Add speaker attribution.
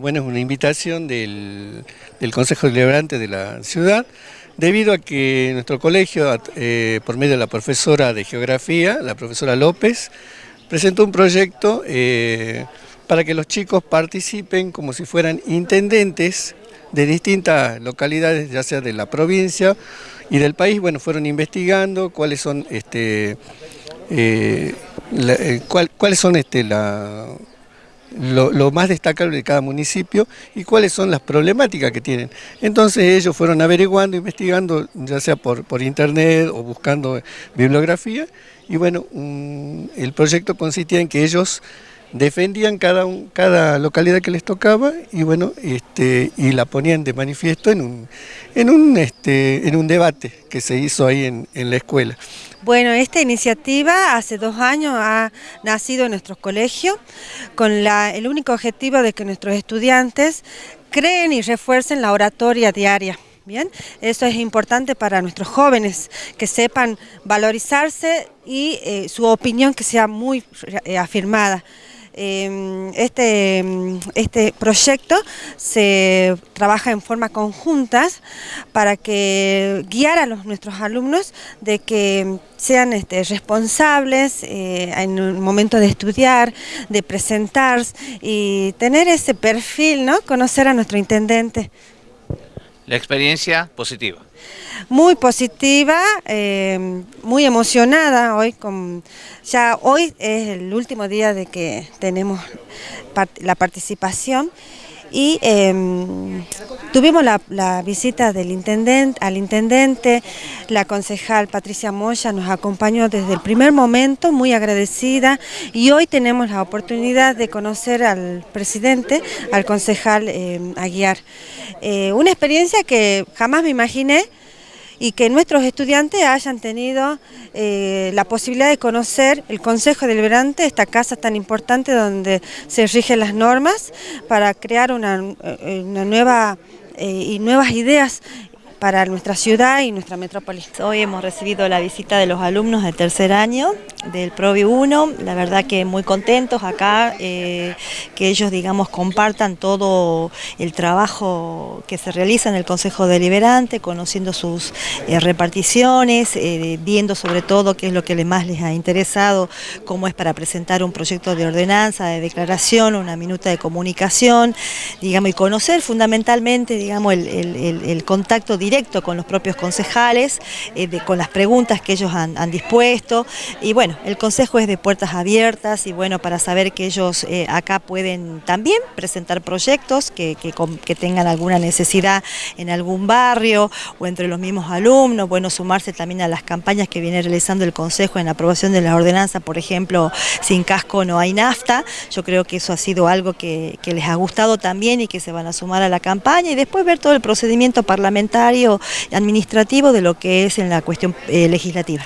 Speaker 1: Bueno, es una invitación del, Consejo Deliberante de la ciudad, debido a que nuestro colegio, eh, por medio de la profesora de Geografía, la profesora López, presentó un proyecto eh, para que los chicos participen como si fueran intendentes de distintas localidades, ya sea de la provincia y del país. Bueno, fueron investigando cuáles son, este, eh, cuáles son este, la lo, más destacable de cada municipio y cuáles son las problemáticas que tienen. Entonces ellos fueron averiguando, investigando, ya sea por, por internet o buscando bibliografía, y bueno, el proyecto consistía en que ellos defendían cada, cada localidad que les tocaba y bueno, este, y la ponían de manifiesto en un, en un, este, en un debate que se hizo ahí en, en la escuela.
Speaker 2: Bueno, esta iniciativa hace dos años ha nacido en nuestros colegios con el único objetivo de que nuestros estudiantes creen y refuercen la oratoria diaria. Bien, eso es importante para nuestros jóvenes, que sepan valorizarse y eh, su opinión que sea muy eh, afirmada. Em, este, este proyecto se trabaja en forma conjuntas para que guiar a los, nuestros alumnos de que sean este, responsables eh, en un momento de estudiar, de presentar y tener ese perfil, ¿no? conocer a nuestro intendente.
Speaker 3: La experiencia positiva.
Speaker 2: Muy positiva, eh, muy emocionada hoy. Ya hoy es el último día de que tenemos la participación y em, tuvimos la, visita del intendente, al intendente, la concejal Patricia Moya nos acompañó desde el primer momento, muy agradecida, y hoy tenemos la oportunidad de conocer al presidente, al concejal em, Aguiar. Eh, una experiencia que jamás me imaginé, y que nuestros estudiantes hayan tenido eh, la posibilidad de conocer el Consejo Deliberante, esta casa tan importante donde se rigen las normas para crear una, eh, nueva eh, y nuevas ideas para nuestra ciudad y nuestra metrópoli.
Speaker 4: Hoy hemos recibido la visita de los alumnos del tercer año del Provi 1, la verdad que muy contentos acá, eh, que ellos digamos compartan todo el trabajo que se realiza en el Consejo Deliberante, conociendo sus eh, reparticiones, eh, viendo sobre todo qué es lo que más les ha interesado, cómo es para presentar un proyecto de ordenanza, de declaración, una minuta de comunicación, digamos, y conocer fundamentalmente digamos, el, el contacto directo con los propios concejales, eh, con las preguntas que ellos han, dispuesto. Y bueno, el consejo es de puertas abiertas y bueno, para saber que ellos eh, acá pueden también presentar proyectos que, tengan alguna necesidad en algún barrio o entre los mismos alumnos, bueno, sumarse también a las campañas que viene realizando el consejo en aprobación de la ordenanza, por ejemplo, sin casco no hay nafta. Yo creo que eso ha sido algo que les ha gustado también y que se van a sumar a la campaña y después ver todo el procedimiento parlamentario administrativo de lo que es en la cuestión eh, legislativa.